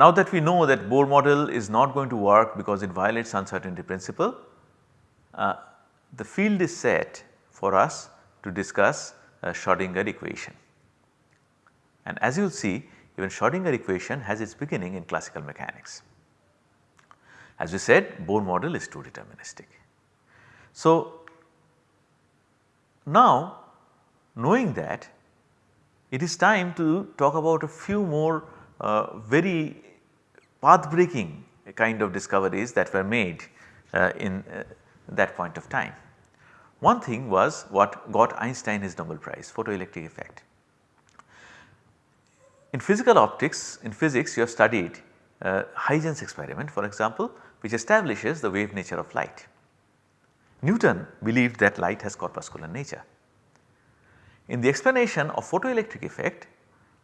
now that we know that Bohr model is not going to work because it violates uncertainty principle, uh, the field is set for us to discuss Schrodinger equation. And as you will see even Schrodinger equation has its beginning in classical mechanics. As we said Bohr model is too deterministic. So now knowing that it is time to talk about a few more uh, very path breaking kind of discoveries that were made uh, in uh, that point of time. One thing was what got Einstein his Nobel prize photoelectric effect. In physical optics in physics you have studied uh, Huygens experiment for example which establishes the wave nature of light. Newton believed that light has corpuscular nature. In the explanation of photoelectric effect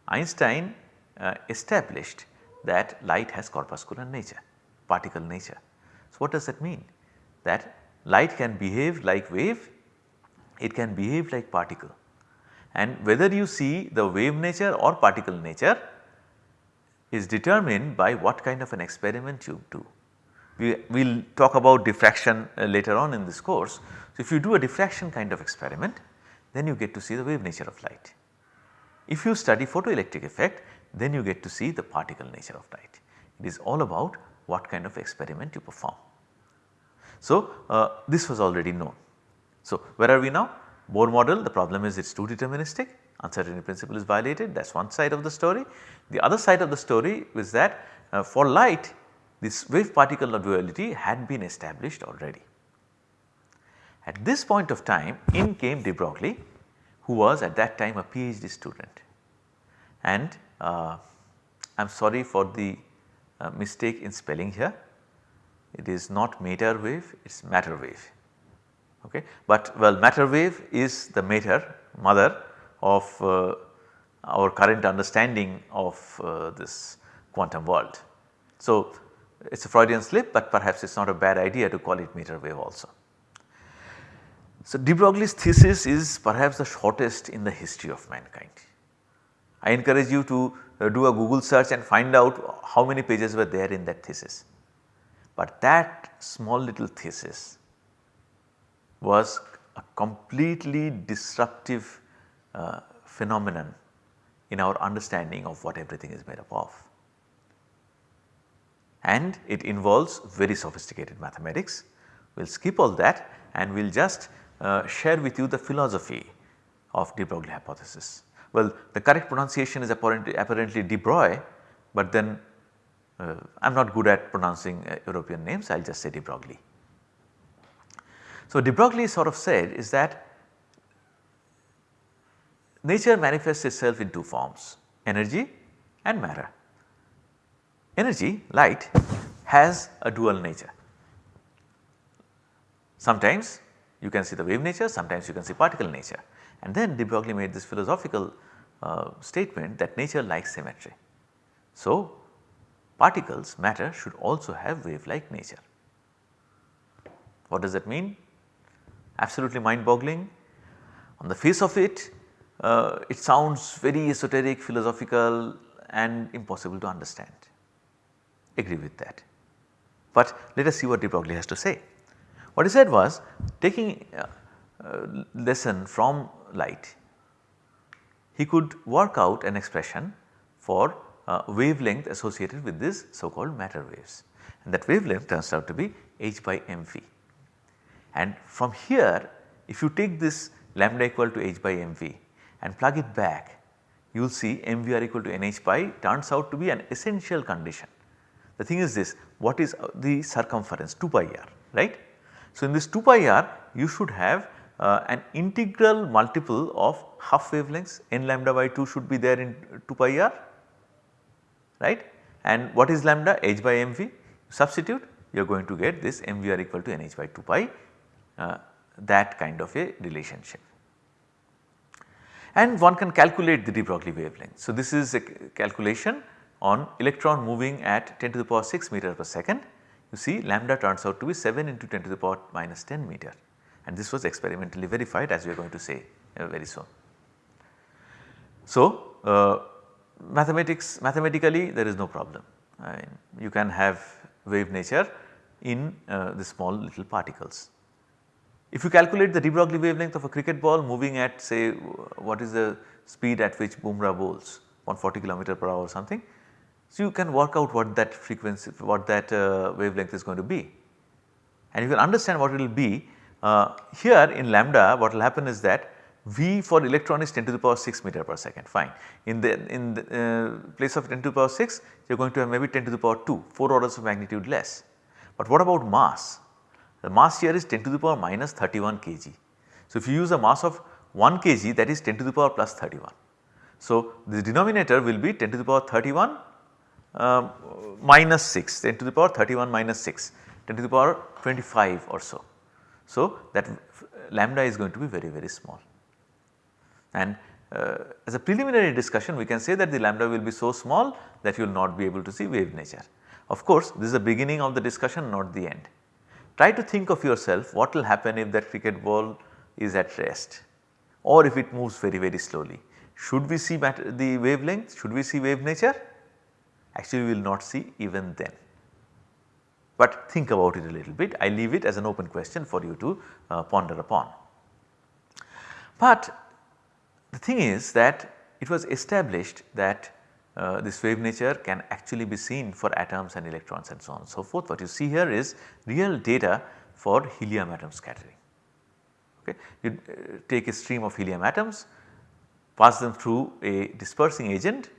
Einstein uh, established that light has corpuscular nature, particle nature. So, what does that mean? That light can behave like wave, it can behave like particle and whether you see the wave nature or particle nature is determined by what kind of an experiment you do. We will talk about diffraction uh, later on in this course. So, if you do a diffraction kind of experiment then you get to see the wave nature of light. If you study photoelectric effect then you get to see the particle nature of light. It is all about what kind of experiment you perform. So, uh, this was already known. So, where are we now? Bohr model the problem is it is too deterministic uncertainty principle is violated that is one side of the story. The other side of the story is that uh, for light this wave particle duality had been established already. At this point of time in came de Broglie who was at that time a PhD student and I am sorry for the uh, mistake in spelling here it is not matter wave it is matter wave okay. But well matter wave is the matter mother of uh, our current understanding of uh, this quantum world. So it is a Freudian slip but perhaps it is not a bad idea to call it matter wave also. So de Broglie's thesis is perhaps the shortest in the history of mankind. I encourage you to uh, do a Google search and find out how many pages were there in that thesis. But that small little thesis was a completely disruptive uh, phenomenon in our understanding of what everything is made up of. And it involves very sophisticated mathematics. We will skip all that and we will just uh, share with you the philosophy of de Broglie hypothesis. Well the correct pronunciation is apparently, apparently de Broglie but then uh, I am not good at pronouncing uh, European names I will just say de Broglie. So de Broglie sort of said is that nature manifests itself in two forms energy and matter. Energy light has a dual nature. Sometimes you can see the wave nature, sometimes you can see particle nature and then de Broglie made this philosophical uh, statement that nature likes symmetry. So particles matter should also have wave like nature. What does that mean? absolutely mind boggling. On the face of it, uh, it sounds very esoteric, philosophical and impossible to understand. Agree with that. But let us see what de Broglie has to say. What he said was taking uh, uh, lesson from light, he could work out an expression for uh, wavelength associated with this so called matter waves and that wavelength turns out to be h by mv. And from here if you take this lambda equal to h by mv and plug it back you will see mvr equal to nh pi turns out to be an essential condition. The thing is this what is uh, the circumference 2 pi r right. So, in this 2 pi r you should have uh, an integral multiple of half wavelengths n lambda by 2 should be there in 2 pi r right and what is lambda h by mv substitute you are going to get this mvr equal to nh by 2 pi uh, that kind of a relationship. And one can calculate the de Broglie wavelength. So, this is a calculation on electron moving at 10 to the power 6 meter per second. You see lambda turns out to be 7 into 10 to the power minus 10 meter and this was experimentally verified as we are going to say uh, very soon. So, uh, mathematics mathematically there is no problem. you can have wave nature in uh, the small little particles. If you calculate the de Broglie wavelength of a cricket ball moving at say what is the speed at which Bumrah bowls 140 kilometer per hour or something. So, you can work out what that frequency what that uh, wavelength is going to be and you can understand what it will be uh, here in lambda what will happen is that V for electron is 10 to the power 6 meter per second fine. In the in the uh, place of 10 to the power 6 you are going to have maybe 10 to the power 2 4 orders of magnitude less. But what about mass? The mass here is 10 to the power minus 31 kg. So, if you use a mass of 1 kg that is 10 to the power plus 31. So, the denominator will be 10 to the power 31 uh, minus 6 10 to the power 31 minus 6 10 to the power 25 or so. So, that lambda is going to be very very small and uh, as a preliminary discussion we can say that the lambda will be so small that you will not be able to see wave nature. Of course, this is the beginning of the discussion not the end. Try to think of yourself what will happen if that cricket ball is at rest or if it moves very very slowly. Should we see the wavelength, should we see wave nature? Actually we will not see even then. But think about it a little bit, I leave it as an open question for you to uh, ponder upon. But the thing is that it was established that uh, this wave nature can actually be seen for atoms and electrons and so on and so forth. What you see here is real data for helium atom scattering. Okay. You uh, take a stream of helium atoms, pass them through a dispersing agent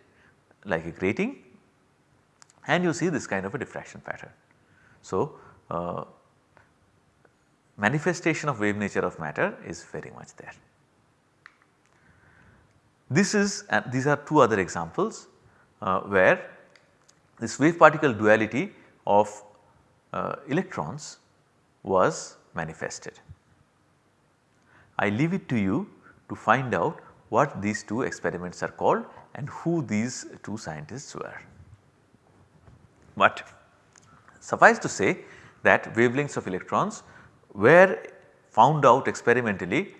like a grating and you see this kind of a diffraction pattern. So, uh, manifestation of wave nature of matter is very much there. This is uh, these are two other examples uh, where this wave particle duality of uh, electrons was manifested. I leave it to you to find out what these two experiments are called and who these two scientists were. But suffice to say that wavelengths of electrons were found out experimentally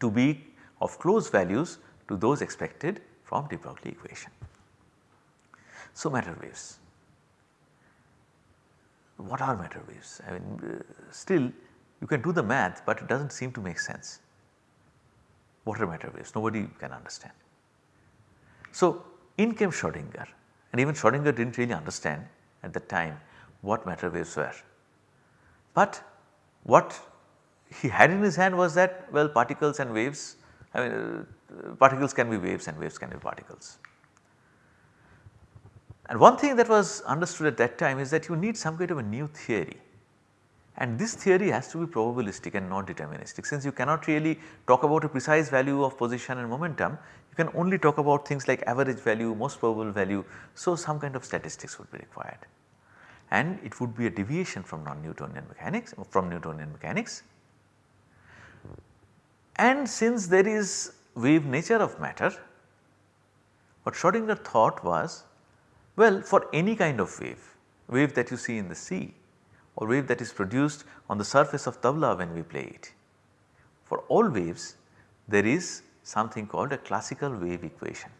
to be of close values to those expected from de Broglie equation. So, matter waves. What are matter waves? I mean uh, still you can do the math, but it does not seem to make sense. What are matter waves? Nobody can understand. So, in came Schrodinger and even Schrodinger did not really understand at the time what matter waves were. But what he had in his hand was that well particles and waves I mean uh, particles can be waves and waves can be particles. And one thing that was understood at that time is that you need some kind of a new theory and this theory has to be probabilistic and not deterministic since you cannot really talk about a precise value of position and momentum you can only talk about things like average value, most probable value. So, some kind of statistics would be required and it would be a deviation from non-Newtonian mechanics from Newtonian mechanics. And since there is wave nature of matter what Schrodinger thought was well, for any kind of wave, wave that you see in the sea or wave that is produced on the surface of tabla when we play it. For all waves there is something called a classical wave equation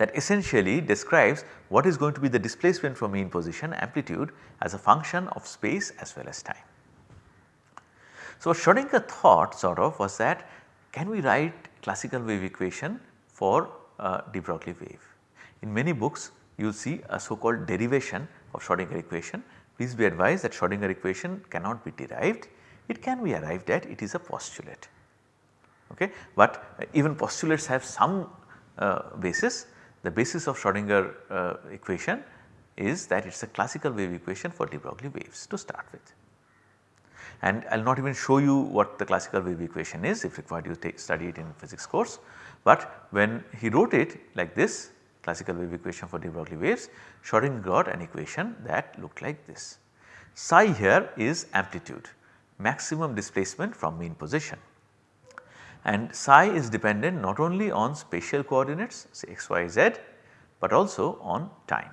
that essentially describes what is going to be the displacement from mean position amplitude as a function of space as well as time. So, Schrodinger thought sort of was that can we write classical wave equation for uh, de Broglie wave in many books you will see a so called derivation of Schrodinger equation. Please be advised that Schrodinger equation cannot be derived, it can be arrived at, it is a postulate. Okay. But even postulates have some uh, basis. The basis of Schrodinger uh, equation is that it is a classical wave equation for de Broglie waves to start with. And I will not even show you what the classical wave equation is if required you take study it in physics course. But when he wrote it like this classical wave equation for de Broglie waves, Schrodinger got an equation that looked like this. Psi here is amplitude, maximum displacement from mean position and psi is dependent not only on spatial coordinates say x, y, z but also on time.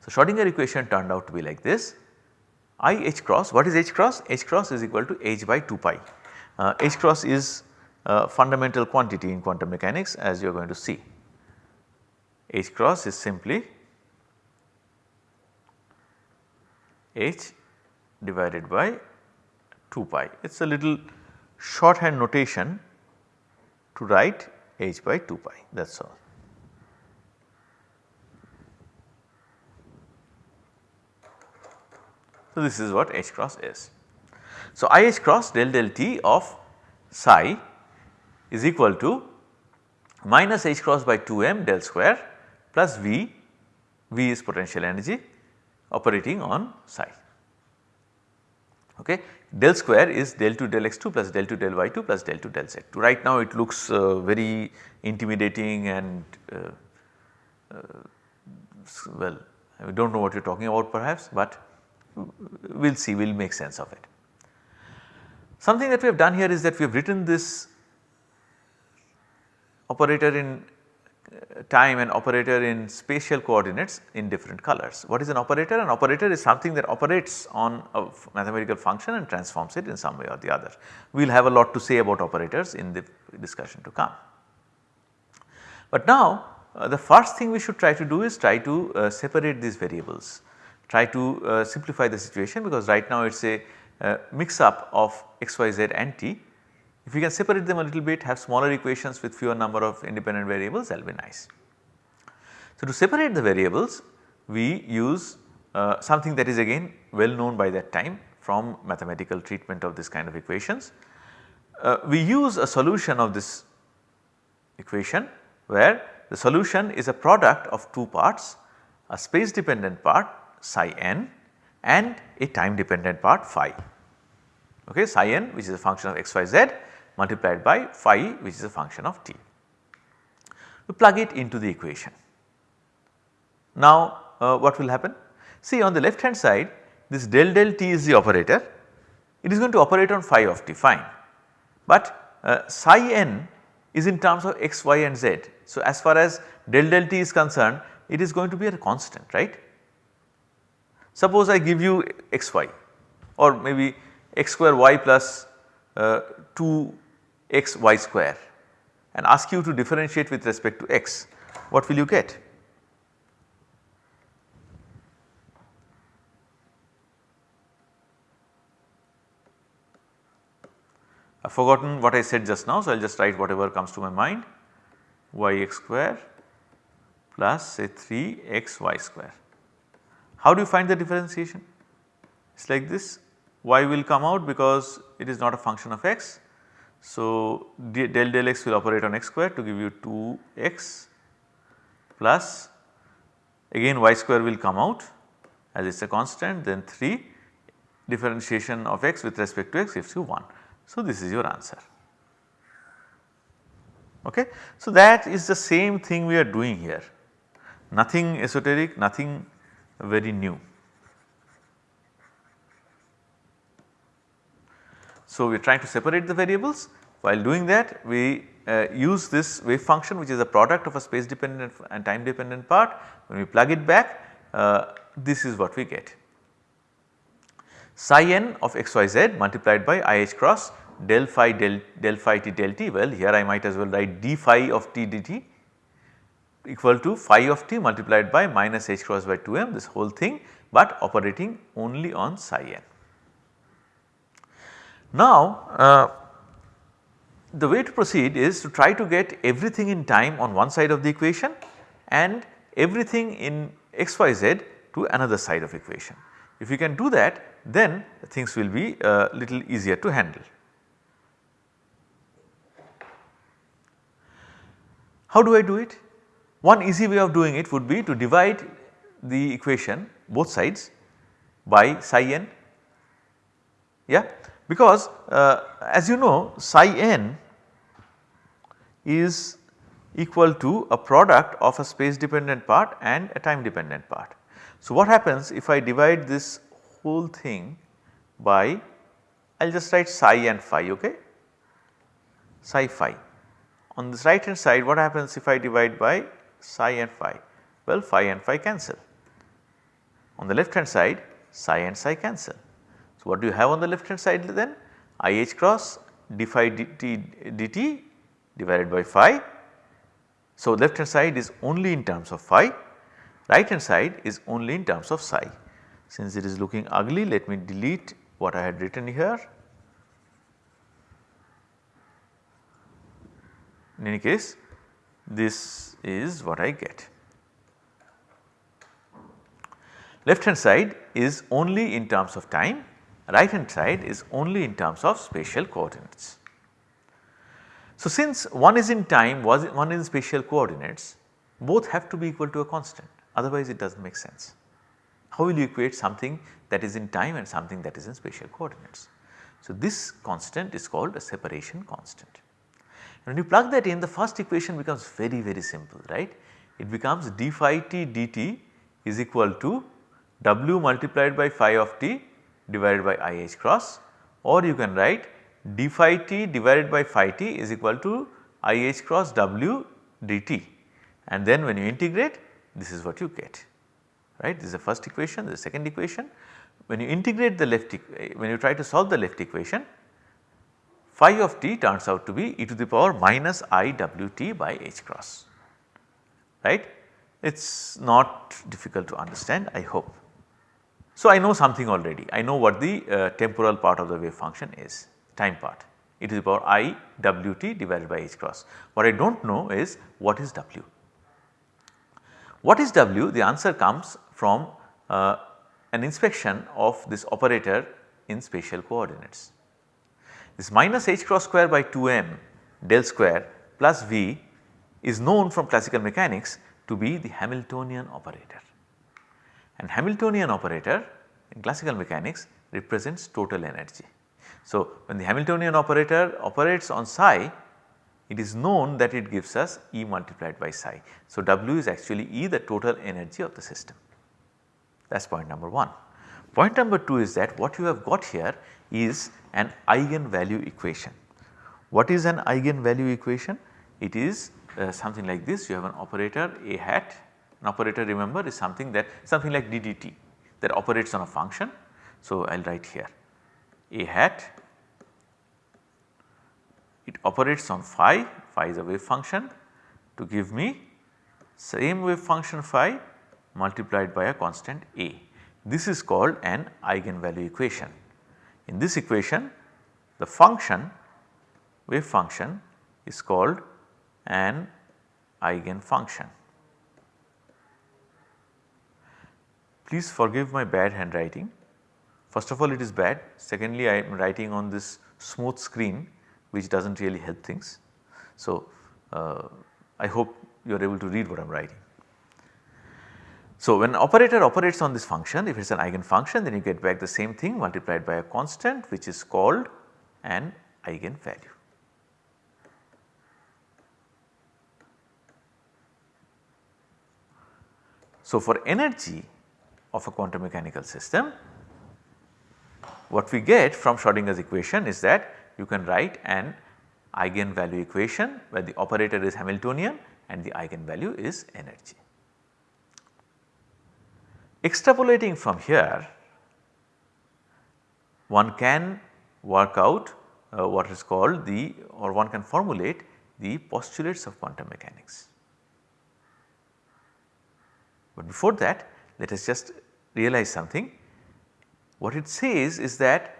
So, Schrodinger equation turned out to be like this I h cross what is h cross? h cross is equal to h by 2 pi. Uh, h cross is a fundamental quantity in quantum mechanics as you are going to see H cross is simply H divided by 2 pi. It is a little shorthand notation to write H by 2 pi that is all. So, this is what H cross is. So, IH cross del del T of psi is equal to minus H cross by 2 m del square plus V, V is potential energy operating on psi. Okay. Del square is del 2 del x2 plus del 2 del y2 plus del 2 del z2. Right now it looks uh, very intimidating and uh, uh, well we do not know what you are talking about perhaps, but we will see we will make sense of it. Something that we have done here is that we have written this operator in time and operator in spatial coordinates in different colors. What is an operator? An operator is something that operates on a mathematical function and transforms it in some way or the other. We will have a lot to say about operators in the discussion to come. But now uh, the first thing we should try to do is try to uh, separate these variables try to uh, simplify the situation because right now it is a uh, mix up of x, y, z and t. If we can separate them a little bit have smaller equations with fewer number of independent variables that will be nice. So, to separate the variables we use uh, something that is again well known by that time from mathematical treatment of this kind of equations. Uh, we use a solution of this equation where the solution is a product of two parts a space dependent part psi n and a time dependent part phi. Okay, psi n which is a function of x y z multiplied by phi which is a function of t. We plug it into the equation. Now uh, what will happen? See on the left hand side this del del t is the operator it is going to operate on phi of t fine but uh, psi n is in terms of x, y and z. So as far as del del t is concerned it is going to be a constant right Suppose I give you x y or maybe x square y plus uh, 2 x y square and ask you to differentiate with respect to x, what will you get? I have forgotten what I said just now, so I will just write whatever comes to my mind y x square plus say 3 x y square. How do you find the differentiation? It is like this y will come out because it is not a function of x. So, del del x will operate on x square to give you 2 x plus again y square will come out as it is a constant then 3 differentiation of x with respect to x gives you 1. So, this is your answer. Okay. So, that is the same thing we are doing here nothing esoteric nothing very new. So, we are trying to separate the variables while doing that we uh, use this wave function which is a product of a space dependent and time dependent part when we plug it back uh, this is what we get. Psi n of xyz multiplied by i h cross del phi del, del phi t del t well here I might as well write d phi of t dt equal to phi of t multiplied by minus h cross by 2m this whole thing but operating only on psi n. Now uh, the way to proceed is to try to get everything in time on one side of the equation and everything in xyz to another side of equation. If you can do that then things will be a little easier to handle. How do I do it? One easy way of doing it would be to divide the equation both sides by psi n yeah because uh, as you know psi n is equal to a product of a space dependent part and a time dependent part. So, what happens if I divide this whole thing by I will just write psi and phi ok psi phi. On this right hand side what happens if I divide by psi and phi? Well phi and phi cancel. On the left hand side psi and psi cancel. So, what do you have on the left hand side then? I h cross d phi dt, dt divided by phi. So, left hand side is only in terms of phi, right hand side is only in terms of psi. Since it is looking ugly let me delete what I had written here. In any case this is what I get. Left hand side is only in terms of time, right hand side is only in terms of spatial coordinates. So, since one is in time was one in spatial coordinates both have to be equal to a constant otherwise it does not make sense. How will you equate something that is in time and something that is in spatial coordinates? So, this constant is called a separation constant. When you plug that in the first equation becomes very very simple right. It becomes d phi t dt is equal to w multiplied by phi of t divided by i h cross or you can write d phi t divided by phi t is equal to i h cross w dt and then when you integrate this is what you get right. This is the first equation, the second equation. When you integrate the left, eh, when you try to solve the left equation phi of t turns out to be e to the power minus i w t by h cross right. It is not difficult to understand I hope. So, I know something already I know what the uh, temporal part of the wave function is time part it is the power i w t divided by h cross. What I do not know is what is w. What is w? The answer comes from uh, an inspection of this operator in spatial coordinates. This minus h cross square by 2m del square plus v is known from classical mechanics to be the Hamiltonian operator. And Hamiltonian operator in classical mechanics represents total energy. So, when the Hamiltonian operator operates on psi it is known that it gives us E multiplied by psi. So, W is actually E the total energy of the system that is point number 1. Point number 2 is that what you have got here is an eigenvalue equation. What is an eigenvalue equation? It is uh, something like this you have an operator a hat an operator remember is something that something like ddt that operates on a function. So, I will write here a hat it operates on phi, phi is a wave function to give me same wave function phi multiplied by a constant a. This is called an eigenvalue equation. In this equation the function wave function is called an eigenfunction. Please forgive my bad handwriting. First of all it is bad, secondly I am writing on this smooth screen which does not really help things. So, uh, I hope you are able to read what I am writing. So, when operator operates on this function if it is an eigenfunction then you get back the same thing multiplied by a constant which is called an eigenvalue. So, for energy of a quantum mechanical system what we get from Schrodinger's equation is that you can write an eigenvalue equation where the operator is Hamiltonian and the eigenvalue is energy. Extrapolating from here one can work out uh, what is called the or one can formulate the postulates of quantum mechanics. But before that let us just realize something. What it says is that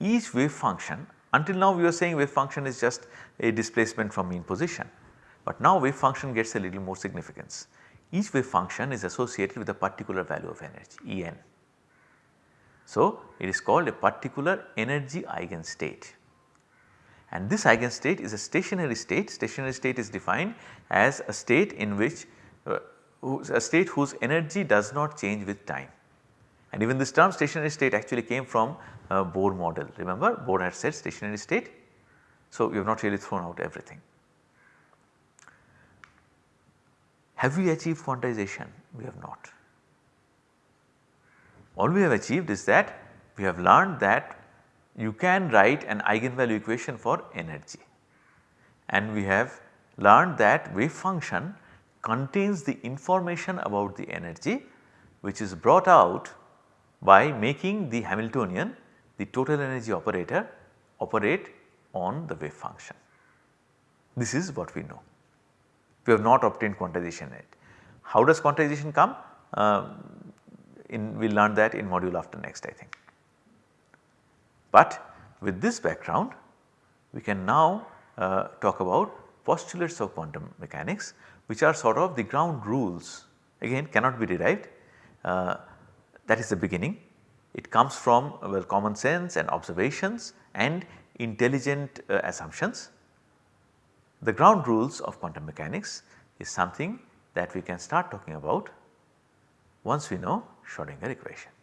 each wave function until now we were saying wave function is just a displacement from mean position, but now wave function gets a little more significance each wave function is associated with a particular value of energy En. So, it is called a particular energy eigenstate and this eigenstate is a stationary state. Stationary state is defined as a state in which uh, a state whose energy does not change with time and even this term stationary state actually came from uh, Bohr model remember Bohr had said stationary state. So, we have not really thrown out everything. Have we achieved quantization? We have not. All we have achieved is that we have learned that you can write an eigenvalue equation for energy and we have learned that wave function contains the information about the energy which is brought out by making the Hamiltonian the total energy operator operate on the wave function. This is what we know. We have not obtained quantization yet. How does quantization come? Uh, in we learn that in module after next I think. But with this background we can now uh, talk about postulates of quantum mechanics which are sort of the ground rules again cannot be derived uh, that is the beginning. It comes from well common sense and observations and intelligent uh, assumptions. The ground rules of quantum mechanics is something that we can start talking about once we know Schrodinger equation.